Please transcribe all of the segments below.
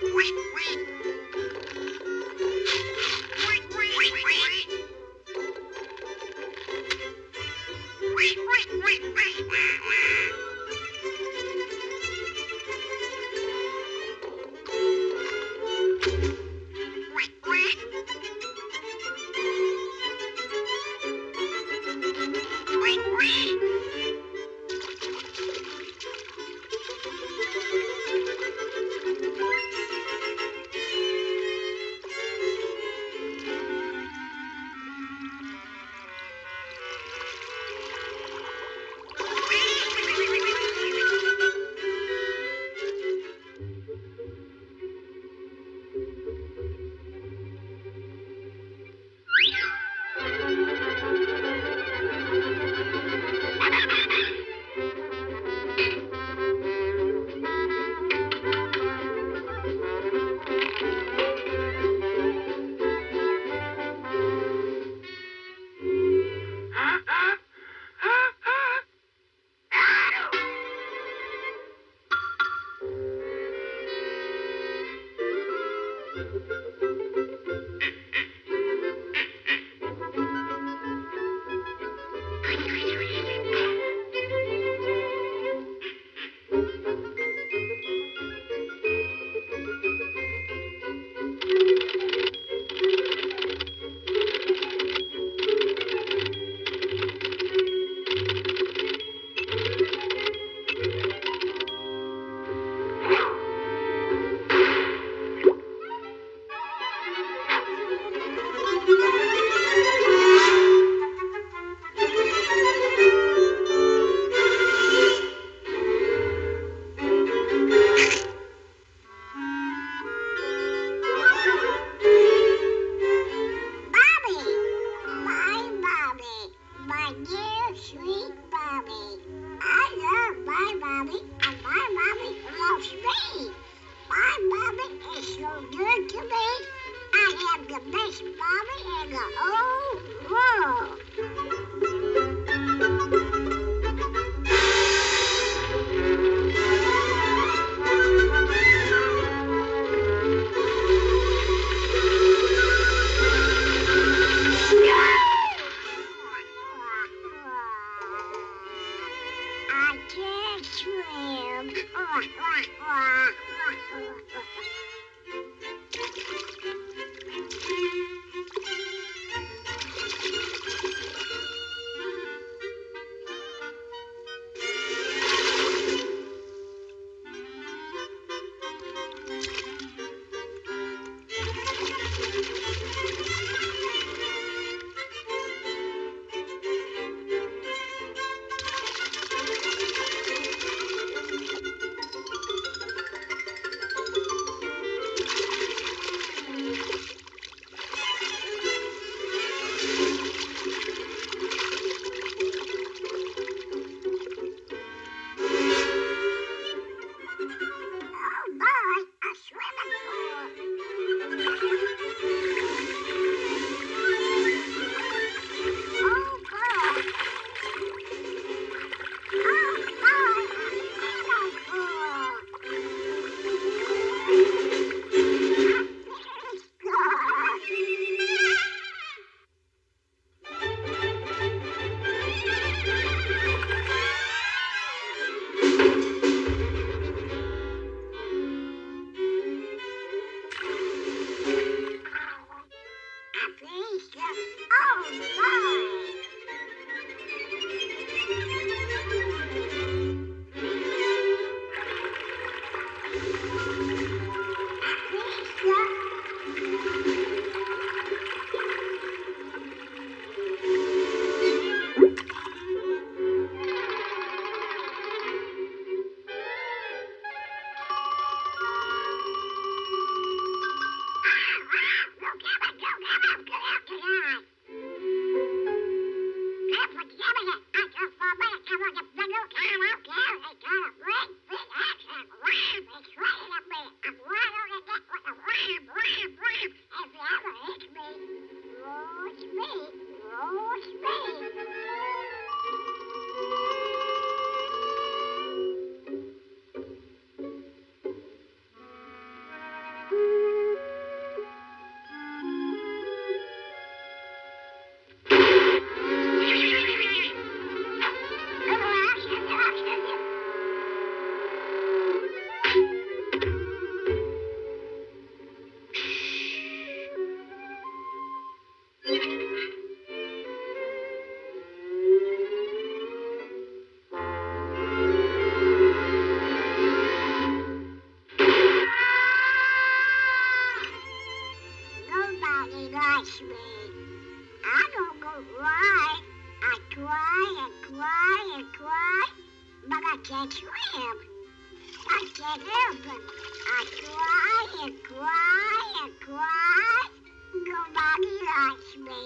Wee, wee, wee, wee, wee, wee. Bye. can't swim. I can't help it. I cry and cry and cry. Nobody likes me.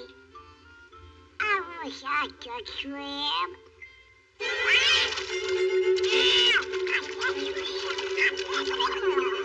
I wish I could swim. I can't. I can't.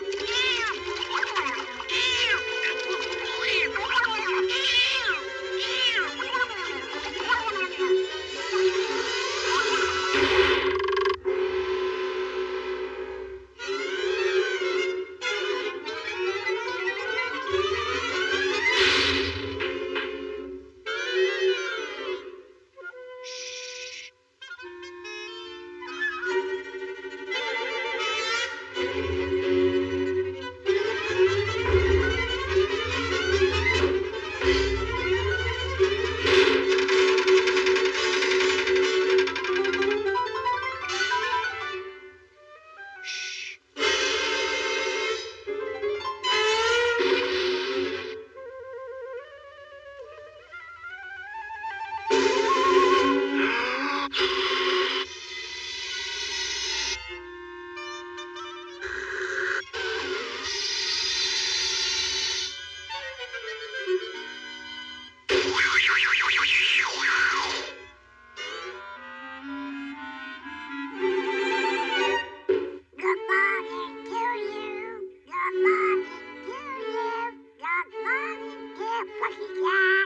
Lucky cat.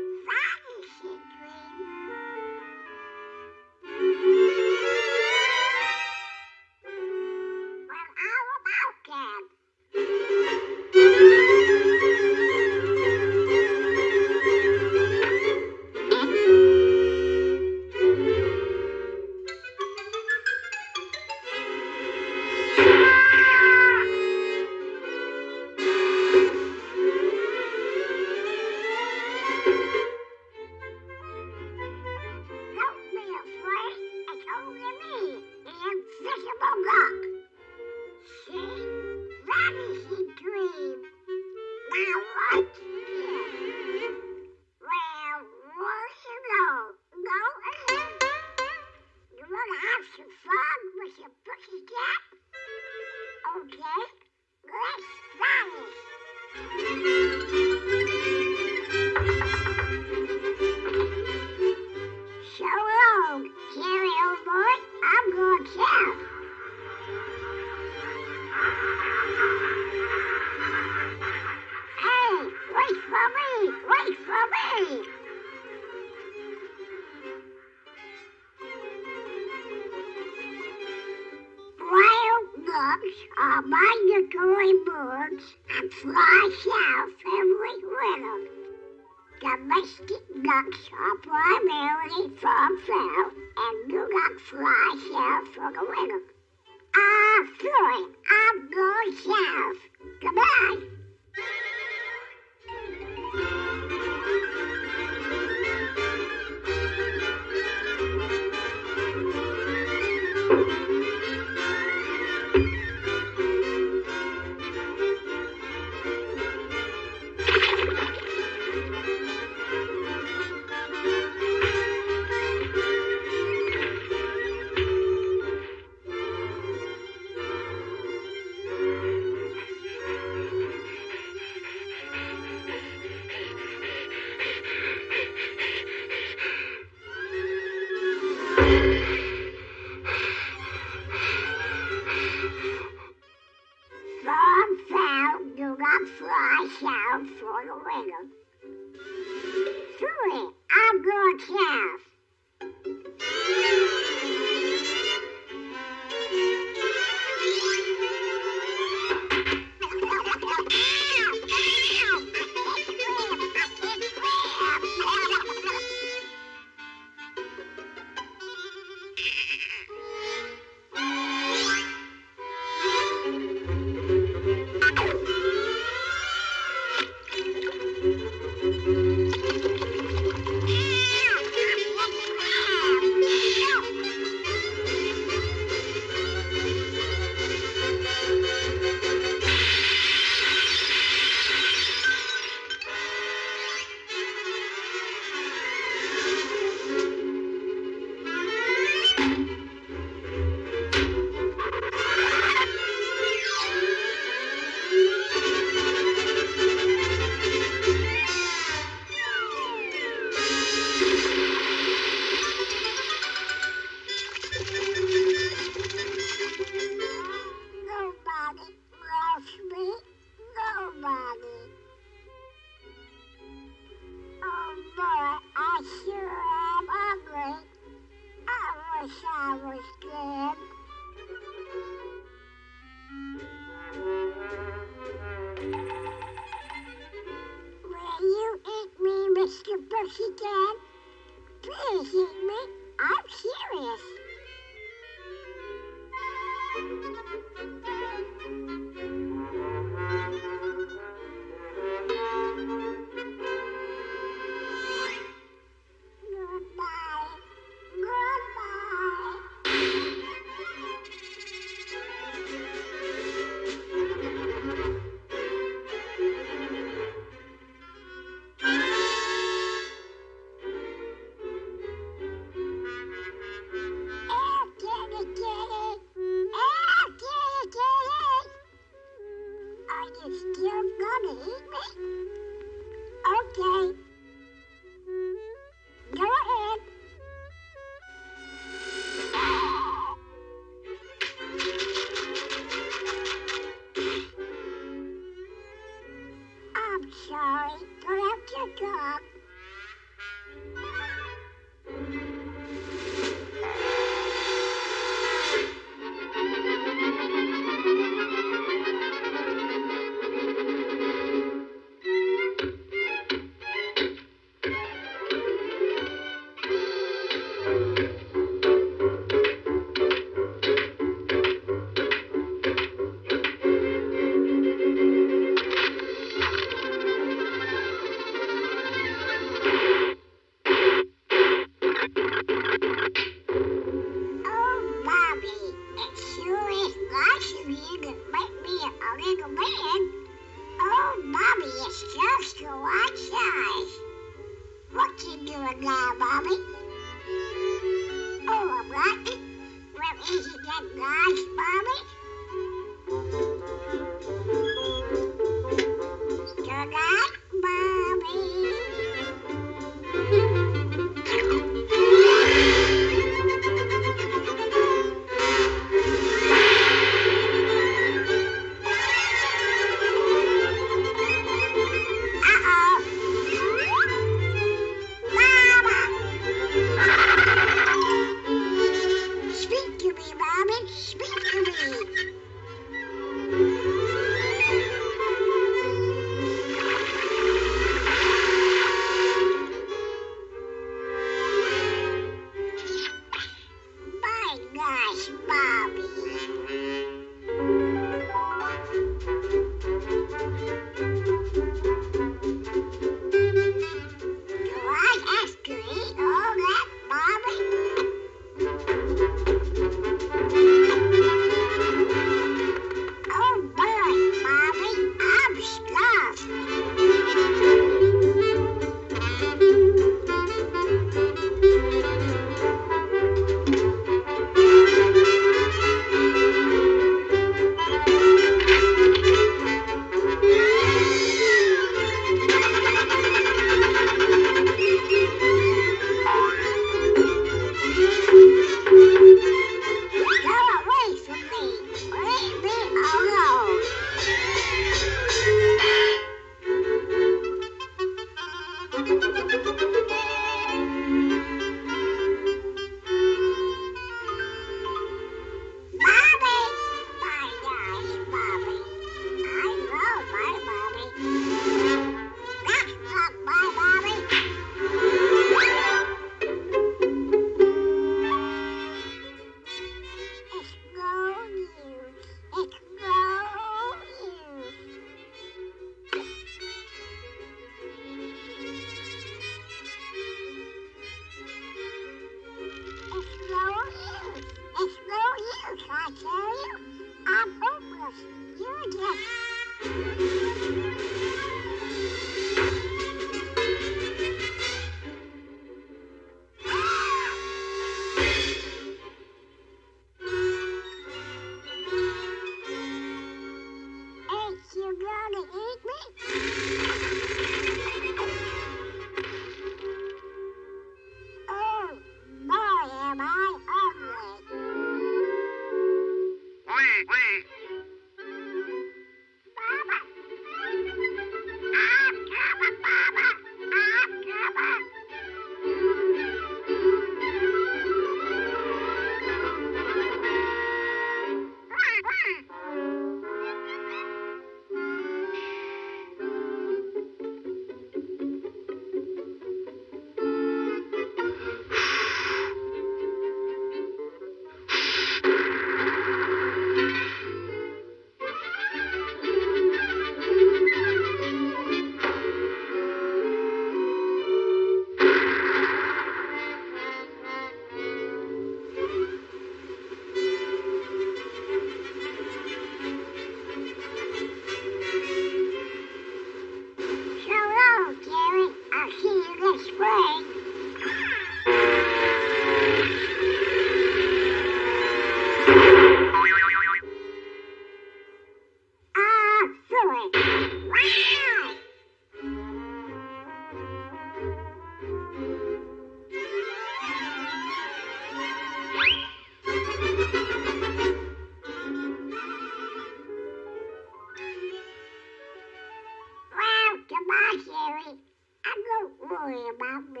người about me.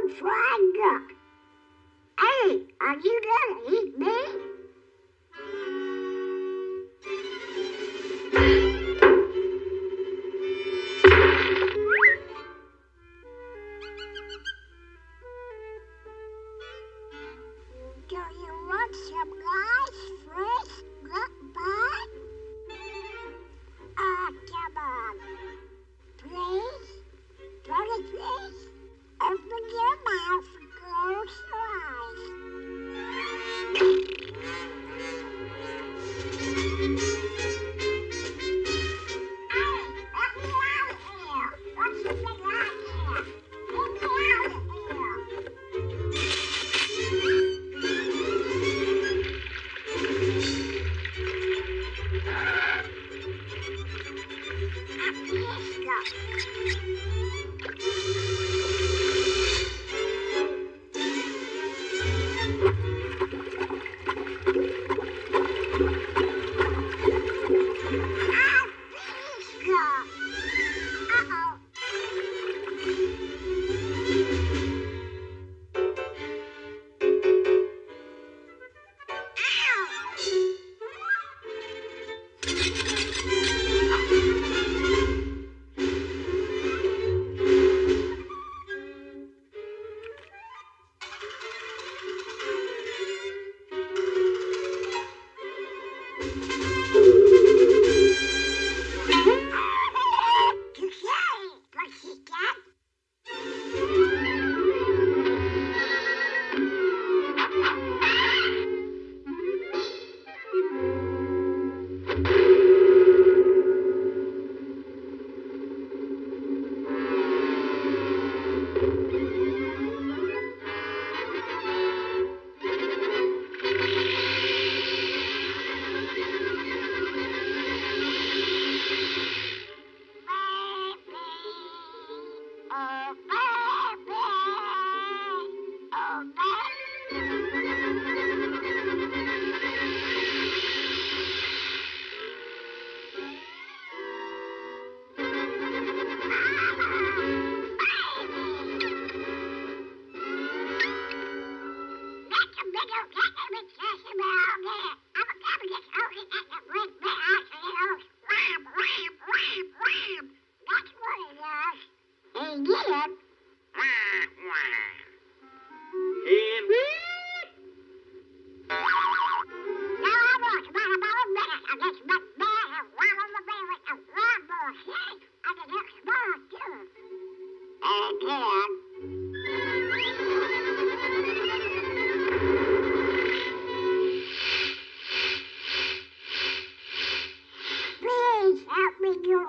I'm. Hey, are you gonna eat me?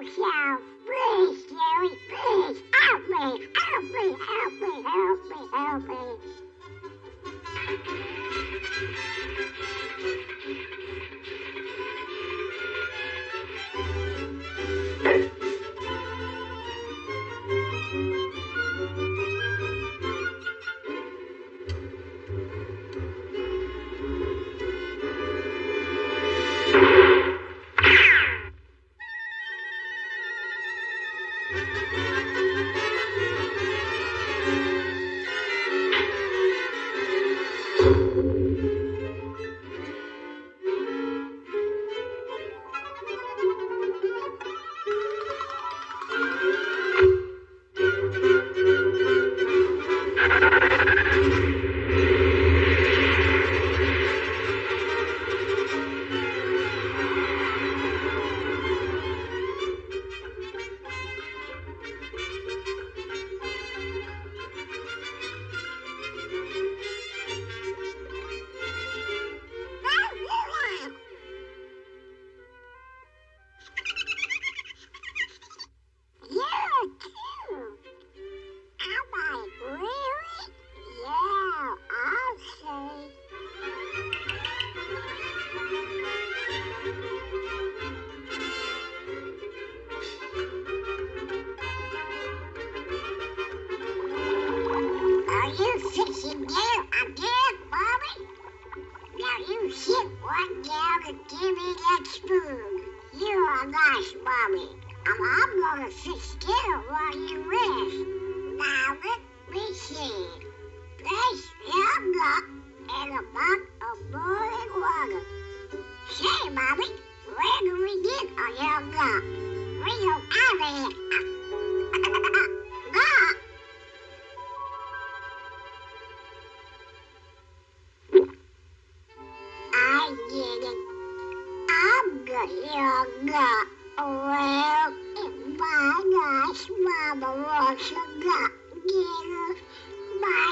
yourself. What now, could give me that spoon? You are nice, Mommy. I'm, I'm gonna sit still while you rest. Now let me see. Place him block in a mug of boiling water. Say, Mommy, where do we get a young block? We don't have it. Mama wants a got dinner, my